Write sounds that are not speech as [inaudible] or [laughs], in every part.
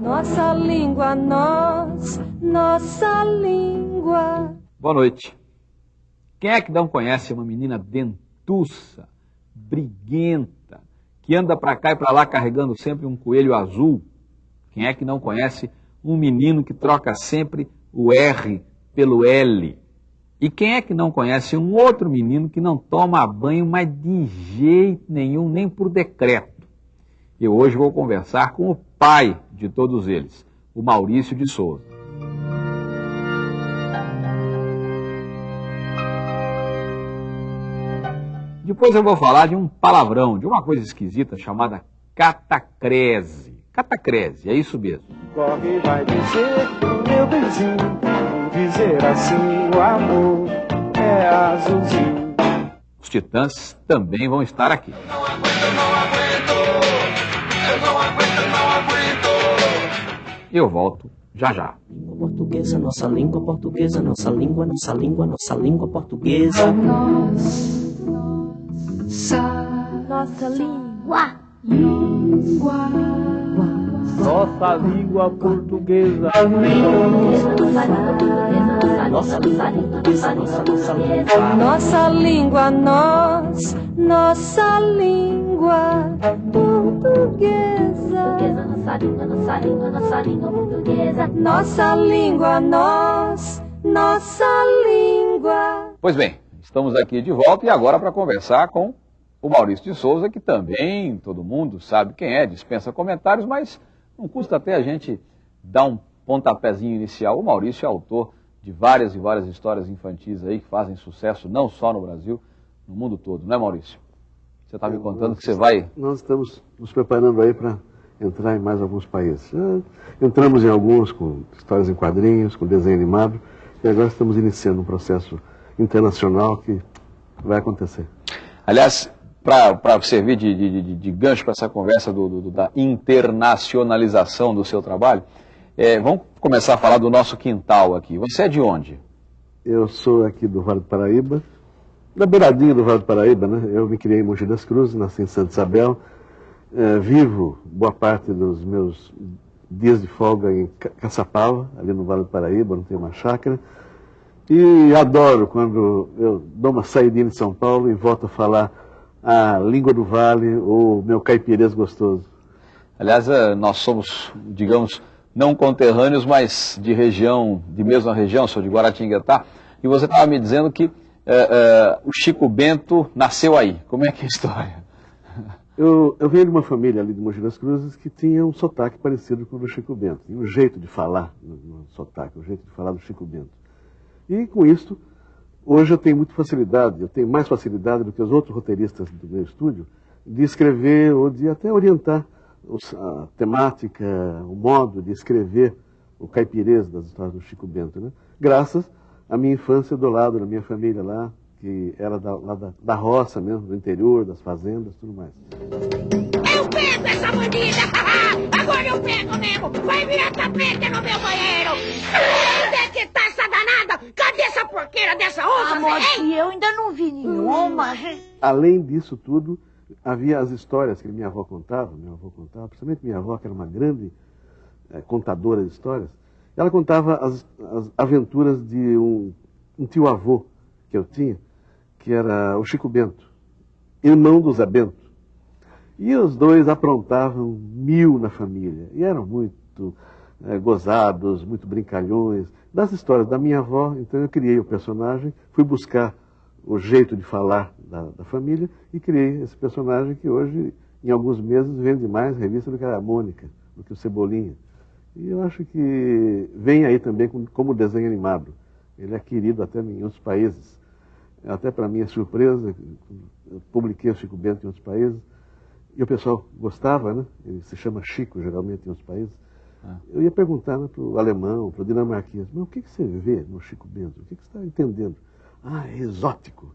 Nossa língua, nós, nossa língua. Boa noite. Quem é que não conhece uma menina dentuça, briguenta, que anda para cá e para lá carregando sempre um coelho azul? Quem é que não conhece um menino que troca sempre o R pelo L? E quem é que não conhece um outro menino que não toma banho, mas de jeito nenhum, nem por decreto? Eu hoje vou conversar com o pai de todos eles, o Maurício de Souza. Depois eu vou falar de um palavrão, de uma coisa esquisita chamada catacrese. Catacrese, é isso mesmo. Corre vai dizer pro meu benzinho, dizer assim o amor é azulzinho. Os titãs também vão estar aqui. Não aguento, não aguento. Eu não aguento, não aguento. Eu volto já já. Língua portuguesa, nossa língua portuguesa, nossa língua, nossa língua, nossa língua portuguesa. Nossa língua. Nossa língua portuguesa. Nossa língua portuguesa, nossa, nossa língua. Nossa língua, nós, nossa língua portuguesa. Nossa língua, nossa língua, nossa língua portuguesa. Nossa língua, nós, nossa língua. Pois bem, estamos aqui de volta e agora para conversar com o Maurício de Souza, que também todo mundo sabe quem é, dispensa comentários, mas não custa até a gente dar um pontapézinho inicial. O Maurício é autor de várias e várias histórias infantis aí que fazem sucesso não só no Brasil, no mundo todo, não é Maurício? Você está me contando que você vai. Nós estamos nos preparando aí para entrar em mais alguns países. Já entramos em alguns com histórias em quadrinhos, com desenho animado, e agora estamos iniciando um processo internacional que vai acontecer. Aliás, para servir de, de, de, de gancho para essa conversa do, do, da internacionalização do seu trabalho, é, vamos começar a falar do nosso quintal aqui. Você é de onde? Eu sou aqui do Vale do Paraíba, da beiradinha do Vale do Paraíba, né? Eu me criei em Mogi das Cruzes, nasci em Santa Isabel, é, vivo boa parte dos meus dias de folga em Ca- Caçapava, ali no Vale do Paraíba, não tenho uma chácara. E adoro quando eu dou uma saidinha em São Paulo e volto a falar a língua do vale ou meu caipirês gostoso. Aliás, eh, nós somos, digamos, não conterrâneos, mas de região, de mesma região, sou de Guaratinguetá, e você estava me dizendo que eh, eh, o Chico Bento nasceu aí. Como é que é a história? Eu, eu venho de uma família ali de Mogi das Cruzes que tinha um sotaque parecido com o do Chico Bento. Tinha um jeito de falar no, no sotaque, um jeito de falar do Chico Bento. E com isso, hoje eu tenho muita facilidade, eu tenho mais facilidade do que os outros roteiristas do meu estúdio, de escrever ou de até orientar a temática, o modo de escrever o caipirês das histórias do Chico Bento. Né? Graças à minha infância do lado da minha família lá, que era da, lá da, da roça mesmo, do interior, das fazendas, tudo mais. Eu pego essa bandida! [laughs] Agora eu pego mesmo! Vai virar tapete no meu banheiro! [laughs] Onde é que tá essa danada? Cadê essa porqueira dessa onça, Amor, que eu ainda não vi nenhuma. Além disso tudo, havia as histórias que minha avó contava, minha avó contava, principalmente minha avó, que era uma grande eh, contadora de histórias, ela contava as, as aventuras de um, um tio-avô que eu tinha, que era o Chico Bento, irmão do Zé Bento. E os dois aprontavam mil na família, e eram muito eh, gozados, muito brincalhões. Das histórias da minha avó, então eu criei o personagem, fui buscar o jeito de falar da, da família e criei esse personagem que hoje, em alguns meses, vende mais revista do que a Mônica, do que o Cebolinha. E eu acho que vem aí também com- como desenho animado. Ele é querido até em outros países. Até para minha surpresa, eu publiquei o Chico Bento em outros países, e o pessoal gostava, né? Ele se chama Chico, geralmente, em outros países. Eu ia perguntar né, para o alemão, para o dinamarquês, mas o que, que você vê no Chico Bento? O que, que você está entendendo? Ah, é exótico.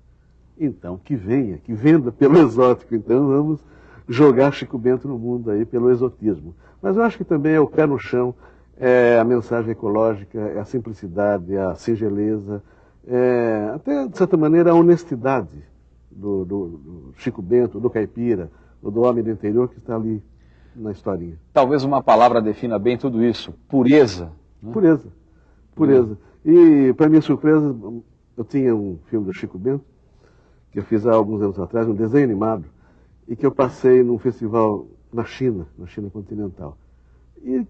Então, que venha, que venda pelo [laughs] exótico. Então, vamos jogar Chico Bento no mundo aí pelo exotismo. Mas eu acho que também é o pé no chão, é a mensagem ecológica, é a simplicidade, é a singeleza, é até, de certa maneira, a honestidade do, do- do Chico Bento, do caipira, ou do homem do interior que está ali na historinha. Talvez uma palavra defina bem tudo isso: pureza. né? Pureza. Pureza. E, para minha surpresa, eu tinha um filme do Chico Bento, que eu fiz há alguns anos atrás, um desenho animado, e que eu passei num festival na China, na China continental. E,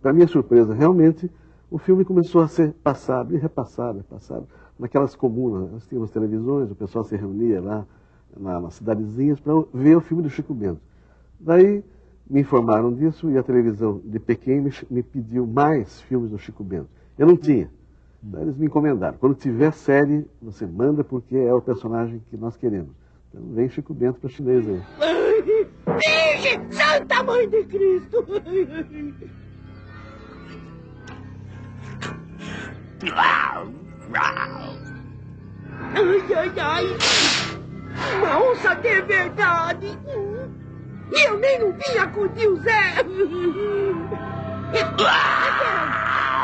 para minha surpresa, realmente, o filme começou a ser passado e repassado, repassado, naquelas comunas. Nós tínhamos televisões, o pessoal se reunia lá na, nas cidadezinhas para ver o filme do Chico Bento. Daí me informaram disso e a televisão de Pequim me, me pediu mais filmes do Chico Bento. Eu não tinha. Daí eles me encomendaram. Quando tiver série, você manda porque é o personagem que nós queremos. Então vem Chico Bento para chinês aí. Virgem, Santa Mãe de Cristo! Ai, ai, ai! Uma de verdade! E eu nem não vinha com o tio Zé!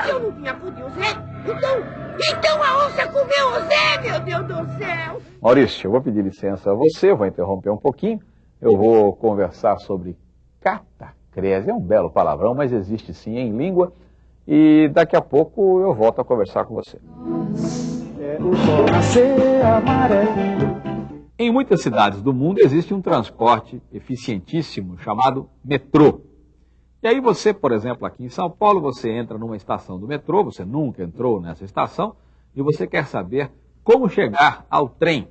Se eu não vinha com o tio Zé, então. Então a onça comeu o Zé, meu Deus do céu! Maurício, eu vou pedir licença a você, eu vou interromper um pouquinho. Eu vou conversar sobre catacrese. É um belo palavrão, mas existe sim em língua. E daqui a pouco eu volto a conversar com você. É o sol nascer amarelo. Em muitas cidades do mundo existe um transporte eficientíssimo chamado metrô. E aí você, por exemplo, aqui em São Paulo, você entra numa estação do metrô, você nunca entrou nessa estação, e você quer saber como chegar ao trem.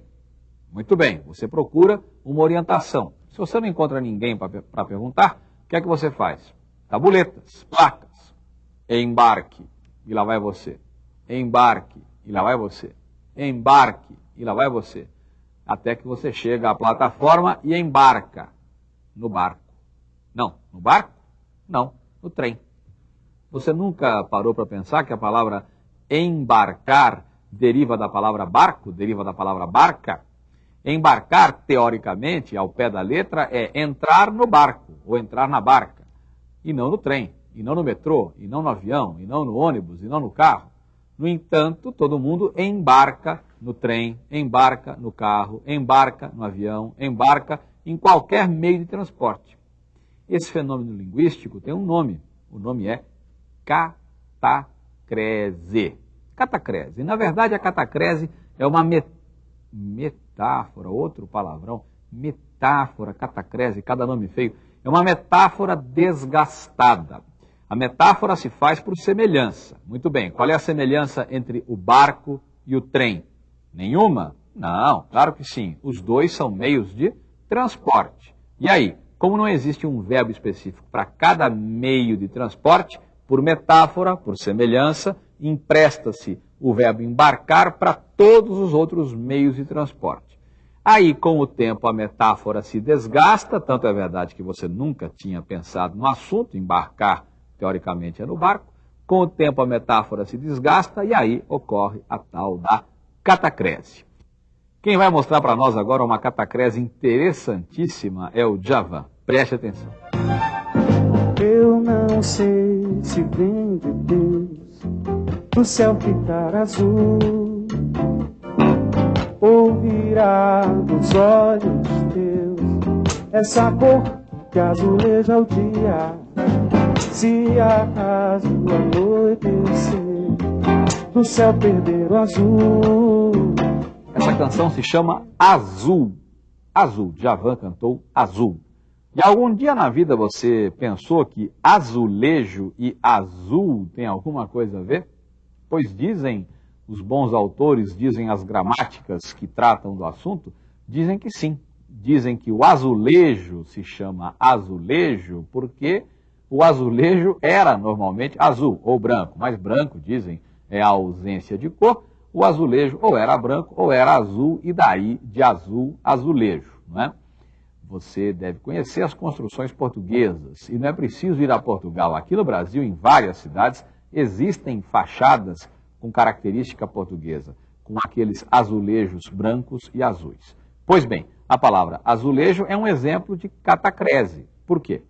Muito bem, você procura uma orientação. Se você não encontra ninguém para perguntar, o que é que você faz? Tabuletas, placas, embarque, e lá vai você. Embarque, e lá vai você. Embarque, e lá vai você. Até que você chega à plataforma e embarca no barco. Não, no barco? Não, no trem. Você nunca parou para pensar que a palavra embarcar deriva da palavra barco, deriva da palavra barca? Embarcar, teoricamente, ao pé da letra, é entrar no barco ou entrar na barca, e não no trem, e não no metrô, e não no avião, e não no ônibus, e não no carro. No entanto, todo mundo embarca no trem, embarca no carro, embarca no avião, embarca em qualquer meio de transporte. Esse fenômeno linguístico tem um nome. O nome é catacrese. Catacrese. Na verdade, a catacrese é uma met metáfora, outro palavrão, metáfora, catacrese, cada nome feio, é uma metáfora desgastada. A metáfora se faz por semelhança. Muito bem, qual é a semelhança entre o barco e o trem? Nenhuma? Não, claro que sim. Os dois são meios de transporte. E aí, como não existe um verbo específico para cada meio de transporte, por metáfora, por semelhança, empresta-se o verbo embarcar para todos os outros meios de transporte. Aí, com o tempo, a metáfora se desgasta, tanto é verdade que você nunca tinha pensado no assunto, embarcar, teoricamente, é no barco. Com o tempo, a metáfora se desgasta e aí ocorre a tal da catacrese. Quem vai mostrar para nós agora uma catacrese interessantíssima é o Javan. Preste atenção. Eu não sei se vem de Deus o céu ficar azul ou virar dos olhos teus essa cor que azuleja o dia. Se acaso anoitecer do céu perder o azul. Essa canção se chama Azul. Azul. Javan cantou Azul. E algum dia na vida você pensou que azulejo e azul tem alguma coisa a ver? Pois dizem os bons autores, dizem as gramáticas que tratam do assunto, dizem que sim. Dizem que o azulejo se chama azulejo porque o azulejo era normalmente azul ou branco, mas branco, dizem, é a ausência de cor. O azulejo ou era branco ou era azul, e daí de azul, azulejo, não é? Você deve conhecer as construções portuguesas e não é preciso ir a Portugal. Aqui no Brasil, em várias cidades, existem fachadas com característica portuguesa, com aqueles azulejos brancos e azuis. Pois bem, a palavra azulejo é um exemplo de catacrese. Por quê?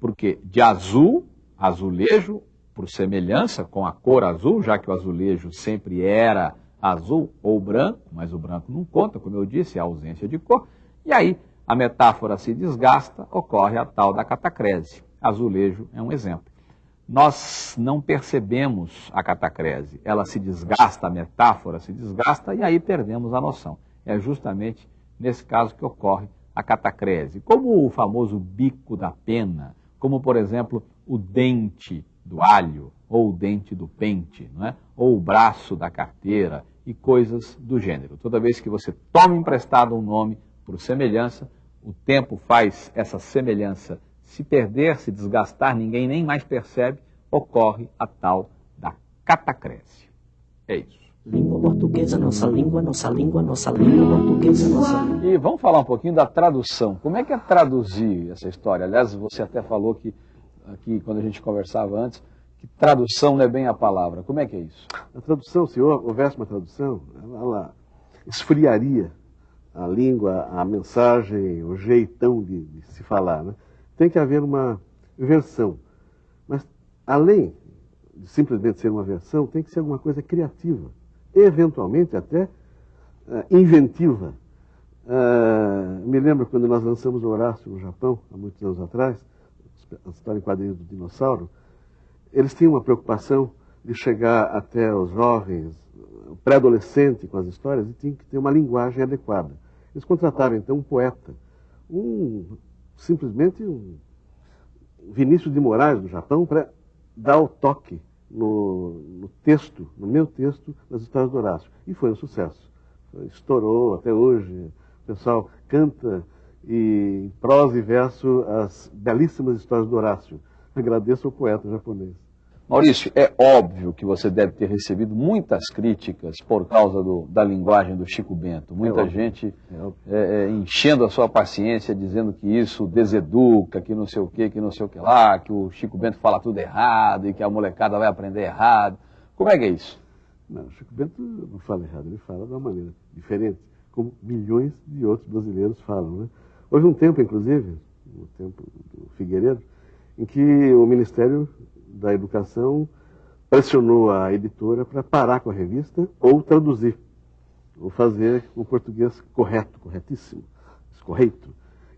Porque de azul, azulejo, por semelhança com a cor azul, já que o azulejo sempre era azul ou branco, mas o branco não conta, como eu disse, é a ausência de cor. E aí a metáfora se desgasta, ocorre a tal da catacrese. Azulejo é um exemplo. Nós não percebemos a catacrese, ela se desgasta, a metáfora se desgasta e aí perdemos a noção. É justamente nesse caso que ocorre a catacrese, como o famoso bico da pena, como por exemplo o dente do alho, ou o dente do pente, não é? ou o braço da carteira e coisas do gênero. Toda vez que você toma emprestado um nome por semelhança, o tempo faz essa semelhança se perder, se desgastar, ninguém nem mais percebe, ocorre a tal da catacrese. É isso. Língua portuguesa, nossa língua, nossa língua, nossa língua portuguesa, nossa língua. E vamos falar um pouquinho da tradução. Como é que é traduzir essa história? Aliás, você até falou que aqui quando a gente conversava antes, que tradução não é bem a palavra. Como é que é isso? A tradução, se houvesse uma tradução, ela esfriaria a língua, a mensagem, o jeitão de, de se falar. Né? Tem que haver uma versão. Mas, além de simplesmente ser uma versão, tem que ser alguma coisa criativa. Eventualmente até uh, inventiva. Uh, me lembro quando nós lançamos o Horácio no Japão, há muitos anos atrás, a história em quadrinhos do dinossauro, eles tinham uma preocupação de chegar até os jovens, pré-adolescente com as histórias, e tinham que ter uma linguagem adequada. Eles contrataram então um poeta, um simplesmente um Vinícius de Moraes do Japão para dar o toque no, no, texto, no meu texto, das histórias do Horácio. E foi um sucesso. Estourou até hoje. O pessoal canta e em prosa e verso as belíssimas histórias do Horácio. Agradeço ao poeta japonês. Maurício, é óbvio que você deve ter recebido muitas críticas por causa do, da linguagem do Chico Bento. Muita É gente É é, é, enchendo a sua paciência, dizendo que isso deseduca, que não sei o que, que não sei o que lá, que o Chico Bento fala tudo errado e que a molecada vai aprender errado. Como é que é isso? Não, o Chico Bento não fala errado, ele fala de uma maneira diferente, como milhões de outros brasileiros falam. Né? Houve um tempo, inclusive, no tempo do Figueiredo, em que o Ministério da Educação pressionou a editora para parar com a revista ou traduzir, ou fazer o português correto, corretíssimo, correto.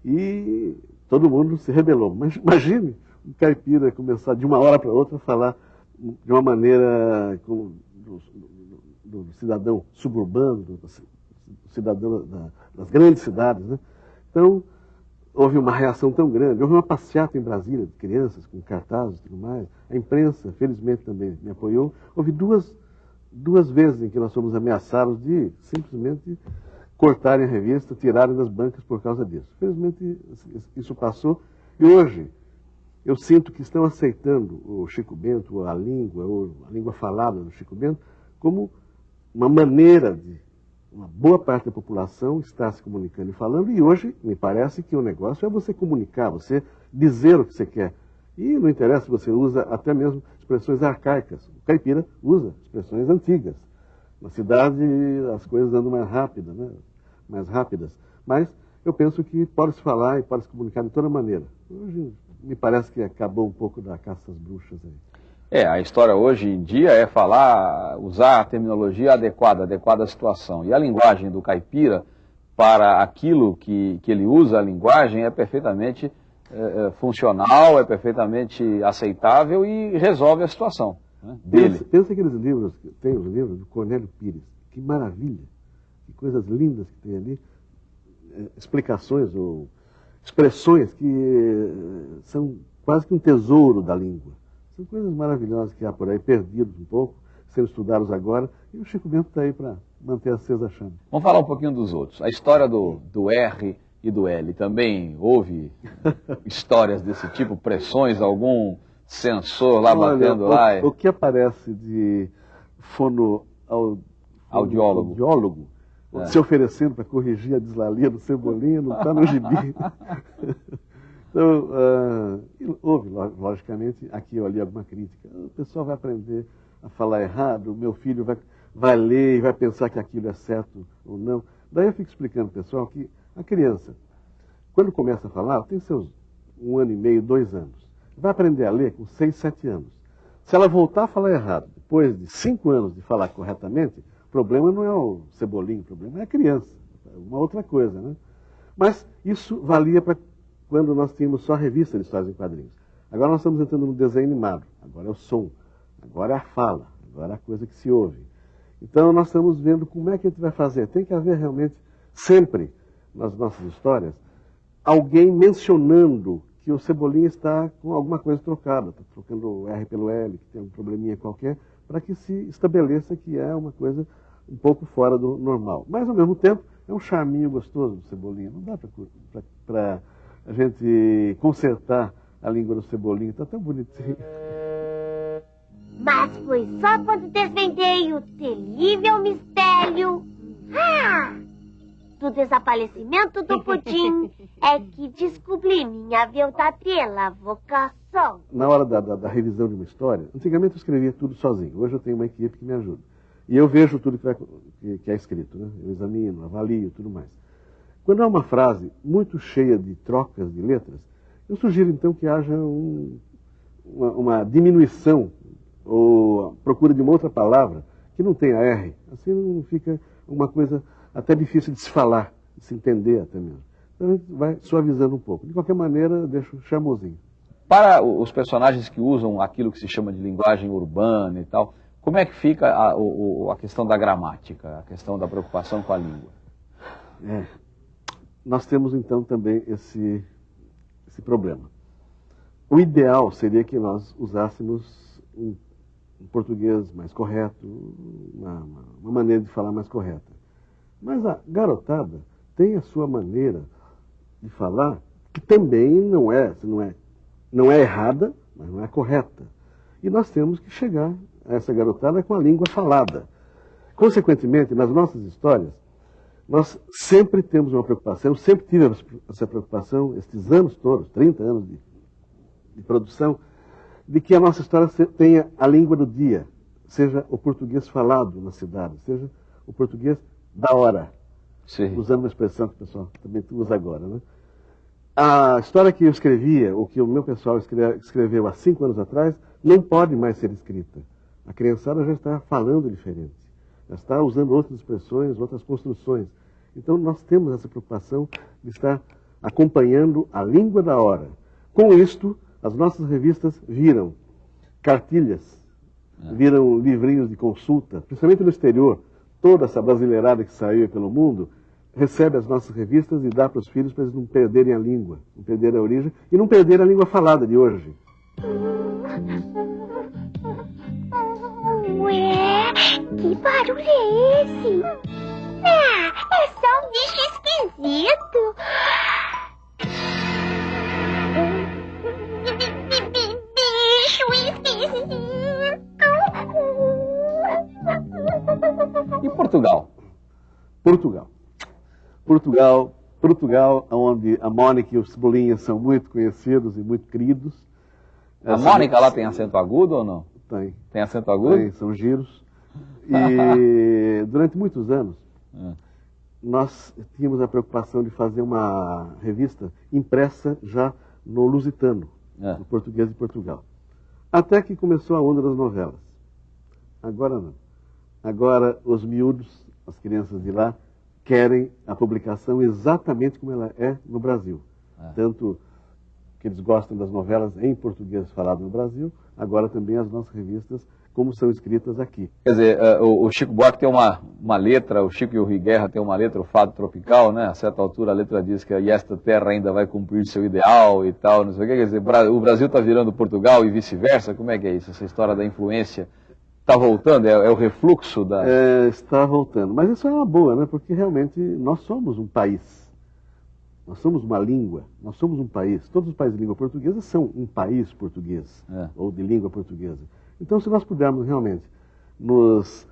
E todo mundo se rebelou. Mas imagine um caipira começar de uma hora para outra a falar de uma maneira como do, do- do cidadão suburbano, do, do cidadão da- das grandes cidades. Né? Então, houve uma reação tão grande. Houve uma passeata em Brasília de crianças com cartazes e tudo mais. A imprensa, felizmente, também me apoiou. Houve duas, duas vezes em que nós fomos ameaçados de simplesmente cortarem a revista, tirarem das bancas por causa disso. Felizmente, isso passou. E hoje, eu sinto que estão aceitando o Chico Bento, a língua, a língua falada do Chico Bento, como uma maneira de uma boa parte da população estar se comunicando e falando, e hoje me parece que o negócio é você comunicar, você dizer o que você quer. E não interessa se você usa até mesmo expressões arcaicas. O caipira usa expressões antigas. Na cidade as coisas andam mais rápidas, né? mais rápidas. Mas eu penso que pode se falar e pode se comunicar de toda maneira. Hoje me parece que acabou um pouco da caça às bruxas aí. É, a história hoje em dia é falar, usar a terminologia adequada, adequada à situação. E a linguagem do caipira, para aquilo que, que ele usa, a linguagem é perfeitamente é, funcional, é perfeitamente aceitável e resolve a situação né, dele. Pensa, pensa aqueles livros, tem os livros do Cornélio Pires. Que maravilha, que coisas lindas que tem ali. eh, Explicações ou expressões que são quase que um tesouro da língua. São coisas maravilhosas que há por aí, perdidos um pouco, sendo estudados agora. E o Chico Bento está aí para manter acesa a chama. Vamos falar um pouquinho dos outros. A história do, do R e do L. Também houve [laughs] histórias desse tipo, pressões, algum sensor lá Olha, batendo o, lá. o que aparece de fono au- Audiólogo. audiólogo, É. se oferecendo para corrigir a deslalia do Cebolinha, não está no gibi. [laughs] então, e houve, lo- logicamente, aqui ou ali alguma crítica. O pessoal vai aprender a falar errado, o meu filho vai, vai ler e vai pensar que aquilo é certo ou não. Daí eu fico explicando, pessoal, que a criança, quando começa a falar, tem seus um ano e meio, dois anos. Vai aprender a ler com seis, sete anos. Se ela voltar a falar errado, depois de cinco anos de falar corretamente, o problema não é o cebolinho, o problema é a criança. É uma outra coisa, né? Mas isso valia para quando nós tínhamos só revista de histórias em quadrinhos. Agora nós estamos entrando no desenho animado, agora é o som, agora é a fala, agora é a coisa que se ouve. Então nós estamos vendo como é que a gente vai fazer. Tem que haver realmente, sempre, nas nossas histórias, alguém mencionando que o Cebolinha está com alguma coisa trocada, está trocando o R pelo L, que tem um probleminha qualquer, para que se estabeleça que é uma coisa um pouco fora do normal. Mas, ao mesmo tempo, é um charminho gostoso do Cebolinha. Não dá para a gente consertar a língua do Cebolinha, está tão bonitinho. Mas foi só quando desvendei o terrível mistério ah, do desaparecimento do pudim [laughs] é que descobri minha verdadeira vocação. Na hora da, da, da revisão de uma história, antigamente eu escrevia tudo sozinho. Hoje eu tenho uma equipe que me ajuda. E eu vejo tudo que, vai, que, que é escrito, né? Eu examino, avalio, tudo mais. Quando há uma frase muito cheia de trocas de letras, eu sugiro então que haja um, uma, uma, diminuição ou a procura de uma outra palavra que não tenha R. Assim não fica uma coisa até difícil de se falar, de se entender até mesmo. Então a gente vai suavizando um pouco. De qualquer maneira, deixo chamosinho. Para os personagens que usam aquilo que se chama de linguagem urbana e tal, como é que fica a, a questão da gramática, a questão da preocupação com a língua? É. Nós temos então também esse, esse problema. O ideal seria que nós usássemos um, um português mais correto, uma, uma, maneira de falar mais correta. Mas a garotada tem a sua maneira de falar que também não é, não é, não é errada, mas não é correta. E nós temos que chegar a essa garotada com a língua falada. Consequentemente, nas nossas histórias, nós sempre temos uma preocupação, sempre tive essa preocupação, estes anos todos, 30 anos de, de produção, de que a nossa história tenha a língua do dia, seja o português falado na cidade, seja o português da hora. Sim. Usando uma expressão que o pessoal também usa agora. Né? A história que eu escrevia, ou que o meu pessoal escreveu há cinco anos atrás, não pode mais ser escrita. A criançada já está falando diferente, já está usando outras expressões, outras construções. Então nós temos essa preocupação de estar acompanhando a língua da hora. Com isto, as nossas revistas viram cartilhas, é. viram livrinhos de consulta, principalmente no exterior. Toda essa brasileirada que saiu pelo mundo recebe as nossas revistas e dá para os filhos para eles não perderem a língua, não perderem a origem e não perderem a língua falada de hoje. Ué, que barulho é esse? Ah, é só um bicho esquisito. Bicho esquisito. E Portugal? Portugal. Portugal, Portugal, onde a Mônica e o Cebolinha são muito conhecidos e muito queridos. A Mônica lá tem acento agudo ou não? Tem. Tem acento agudo? Tem, são giros. E [laughs] durante muitos anos, é. nós tínhamos a preocupação de fazer uma revista impressa já no lusitano, é. no português de Portugal. Até que começou a onda das novelas. Agora não. Agora os miúdos, as crianças de lá, querem a publicação exatamente como ela é no Brasil. É. Tanto que eles gostam das novelas em português falado no Brasil, agora também as nossas revistas, como são escritas aqui. Quer dizer, eh, o Chico Buarque tem uma, uma letra, o Chico e o Rui Guerra tem uma letra, o Fado Tropical, né? A certa altura a letra diz que esta terra ainda vai cumprir seu ideal e tal, não sei o que. Quer dizer, o Brasil está virando Portugal e vice-versa? Como é que é isso, essa história da influência? Está voltando? É, é, o refluxo da... É, está voltando. Mas isso é uma boa, né? Porque realmente nós somos um país nós somos uma língua, nós somos um país. Todos os países de língua portuguesa são um país português, é. ou de língua portuguesa. Então, se nós pudermos realmente nos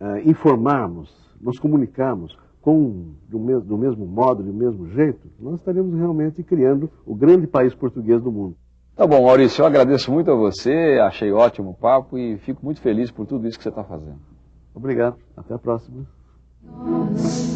uh, informarmos, nos comunicarmos com, do, mesmo, do mesmo modo, do mesmo jeito, nós estaremos realmente criando o grande país português do mundo. Tá bom, Maurício, eu agradeço muito a você, achei ótimo o papo e fico muito feliz por tudo isso que você está fazendo. Obrigado, até a próxima. Nossa.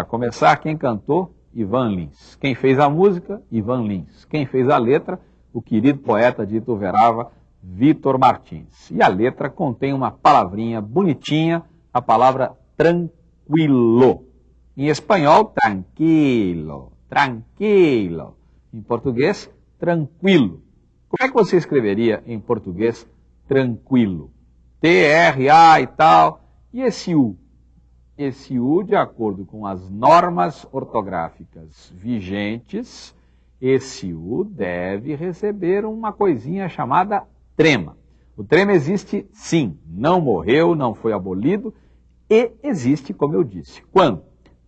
Para começar, quem cantou? Ivan Lins. Quem fez a música? Ivan Lins. Quem fez a letra? O querido poeta de Ituverava, Vitor Martins. E a letra contém uma palavrinha bonitinha, a palavra tranquilo. Em espanhol, tranquilo, tranquilo. Em português, tranquilo. Como é que você escreveria em português tranquilo? T-R-A e tal. E esse U? Esse U, de acordo com as normas ortográficas vigentes, esse U deve receber uma coisinha chamada trema. O trema existe sim, não morreu, não foi abolido e existe, como eu disse. Quando?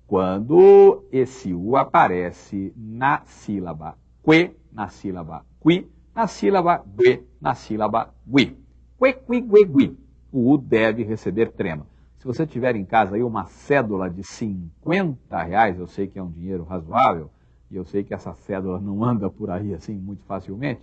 Quando esse U aparece na sílaba que, na sílaba qui, na sílaba gue, na sílaba gui. Que, qui, gue, gui. O U deve receber trema. Se você tiver em casa aí uma cédula de 50 reais, eu sei que é um dinheiro razoável, e eu sei que essa cédula não anda por aí assim muito facilmente,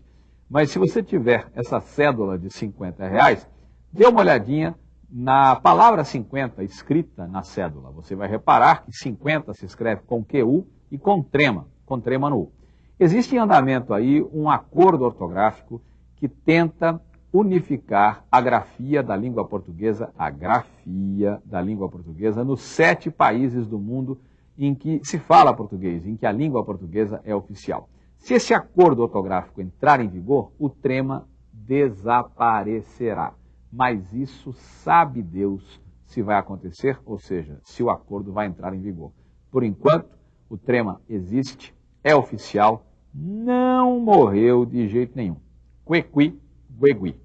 mas se você tiver essa cédula de 50 reais, dê uma olhadinha na palavra 50 escrita na cédula. Você vai reparar que 50 se escreve com QU e com trema, com trema no U. Existe em andamento aí um acordo ortográfico que tenta unificar a grafia da língua portuguesa, a grafia da língua portuguesa, nos sete países do mundo em que se fala português, em que a língua portuguesa é oficial. Se esse acordo ortográfico entrar em vigor, o trema desaparecerá. Mas isso sabe Deus se vai acontecer, ou seja, se o acordo vai entrar em vigor. Por enquanto, o trema existe, é oficial, não morreu de jeito nenhum. Quequi, guegui.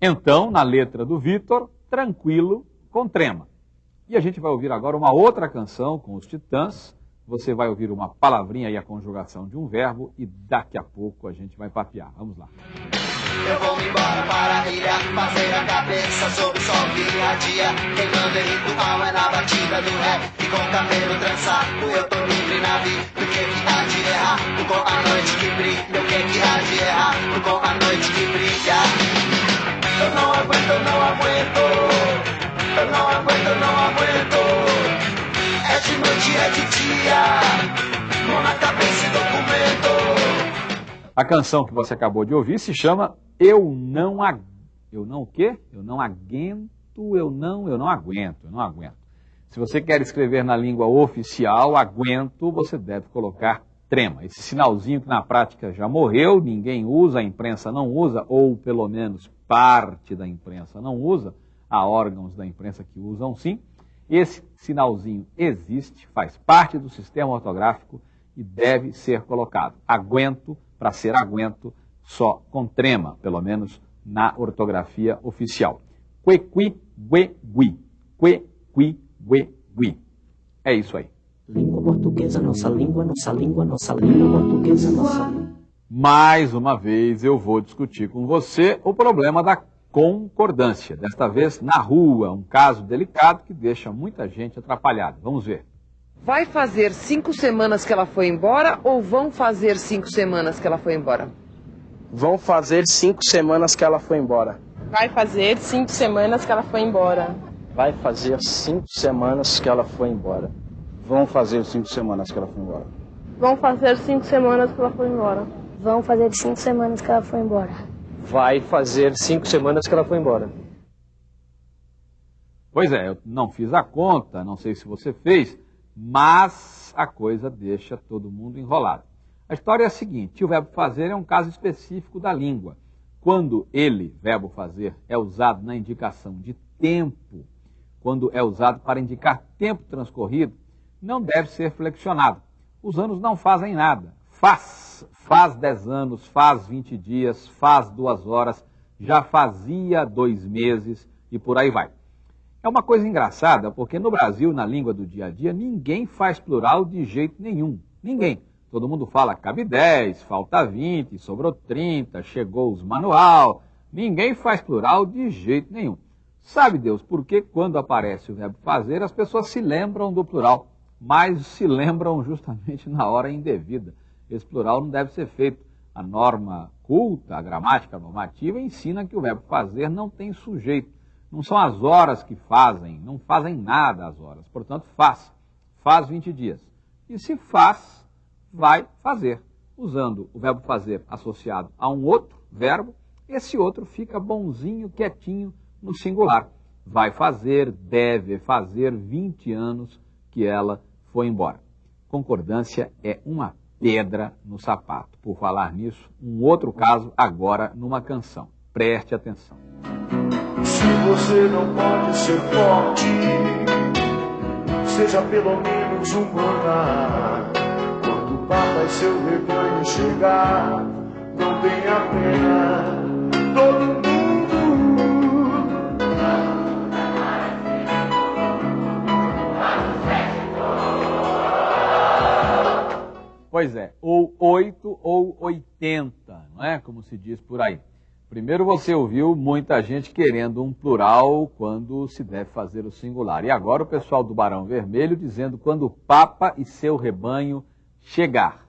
Então, na letra do Vitor, tranquilo com trema. E a gente vai ouvir agora uma outra canção com os Titãs. Você vai ouvir uma palavrinha e a conjugação de um verbo e daqui a pouco a gente vai papear. Vamos lá. Eu vou embora para a ilha, fazer a cabeça sob o sol que irradia. Quem manda em ritual é na batida do ré. E com o cabelo trançado eu tô livre na vida. O que que há de com a noite que brilha. O que que há de com a noite que brilha. Eu não aguento, não aguento. Eu não aguento, não aguento. É de noite, é de dia. Mão na cabeça e documento. A canção que você acabou de ouvir se chama Eu Não Ag... Eu não o quê? Eu não aguento, eu não, eu não aguento, eu não aguento. Se você quer escrever na língua oficial, aguento, você deve colocar trema. Esse sinalzinho que na prática já morreu, ninguém usa, a imprensa não usa, ou pelo menos parte da imprensa não usa, há órgãos da imprensa que usam sim. Esse sinalzinho existe, faz parte do sistema ortográfico e deve ser colocado. Aguento, para ser aguento, só com trema, pelo menos na ortografia oficial. Quequi, gue, gui. Quequi, gue, gui. É isso aí. Língua portuguesa, nossa língua, nossa língua, nossa língua portuguesa, nossa língua. Mais uma vez eu vou discutir com você o problema da concordância. Desta vez na rua, um caso delicado que deixa muita gente atrapalhada. Vamos ver. Vai fazer cinco semanas que ela foi embora ou vão fazer cinco semanas que ela foi embora? Vão fazer cinco semanas que ela foi embora. Vai fazer cinco semanas que ela foi embora. Vai fazer cinco semanas que ela foi embora. Vão fazer cinco semanas que ela foi embora. Vão fazer cinco semanas que ela foi embora. Vão fazer cinco semanas que ela foi embora. Vai fazer cinco semanas que ela foi embora. Pois é, eu não fiz a conta, não sei se você fez, mas a coisa deixa todo mundo enrolado. A história é a seguinte: o verbo fazer é um caso específico da língua. Quando ele, verbo fazer, é usado na indicação de tempo, quando é usado para indicar tempo transcorrido, não deve ser flexionado. Os anos não fazem nada. Faz, faz 10 anos, faz 20 dias, faz duas horas, já fazia dois meses e por aí vai. É uma coisa engraçada, porque no Brasil, na língua do dia a dia, ninguém faz plural de jeito nenhum. Ninguém. Todo mundo fala cabe 10, falta 20, sobrou 30, chegou os manual. Ninguém faz plural de jeito nenhum. Sabe Deus por que quando aparece o verbo fazer, as pessoas se lembram do plural, mas se lembram justamente na hora indevida. Esse plural não deve ser feito. A norma culta, a gramática normativa, ensina que o verbo fazer não tem sujeito. Não são as horas que fazem, não fazem nada as horas. Portanto, faz. faz 20 dias. E se faz, vai fazer. Usando o verbo fazer associado a um outro verbo, esse outro fica bonzinho, quietinho no singular. Vai fazer, deve fazer 20 anos que ela foi embora. Concordância é uma pedra no sapato. Por falar nisso, um outro caso agora numa canção. Preste atenção. Se você não pode ser forte, seja pelo menos humana. Quando o Papa e seu rebanho chegar, não tenha pena. Todo mundo. Pois é, ou 8 ou 80, não é? Como se diz por aí. Primeiro você ouviu muita gente querendo um plural quando se deve fazer o singular. E agora o pessoal do Barão Vermelho dizendo quando o Papa e seu rebanho chegar.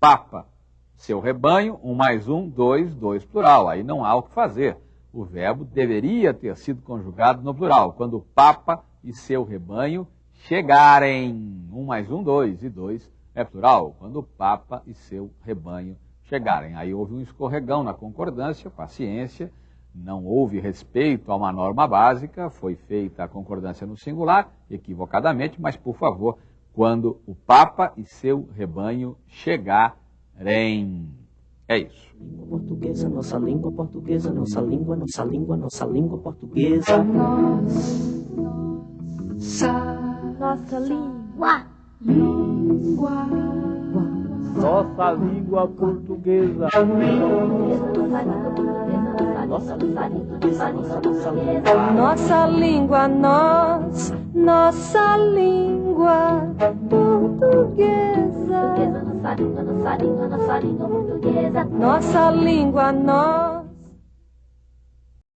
Papa, seu rebanho, um mais um, dois, dois plural. Aí não há o que fazer. O verbo deveria ter sido conjugado no plural. Quando o Papa e seu rebanho chegarem. Um mais um, dois, e dois é plural. Quando o Papa e seu rebanho chegarem. Aí houve um escorregão na concordância, paciência, não houve respeito a uma norma básica, foi feita a concordância no singular, equivocadamente, mas por favor, quando o Papa e seu rebanho chegarem. É isso. Língua portuguesa, nossa língua portuguesa, nossa língua, nossa língua, nossa língua portuguesa. Nossa. Nossa. Nossa língua, nossa língua portuguesa. Nossa língua, nossa língua, nossa língua portuguesa. Nossa língua, nós.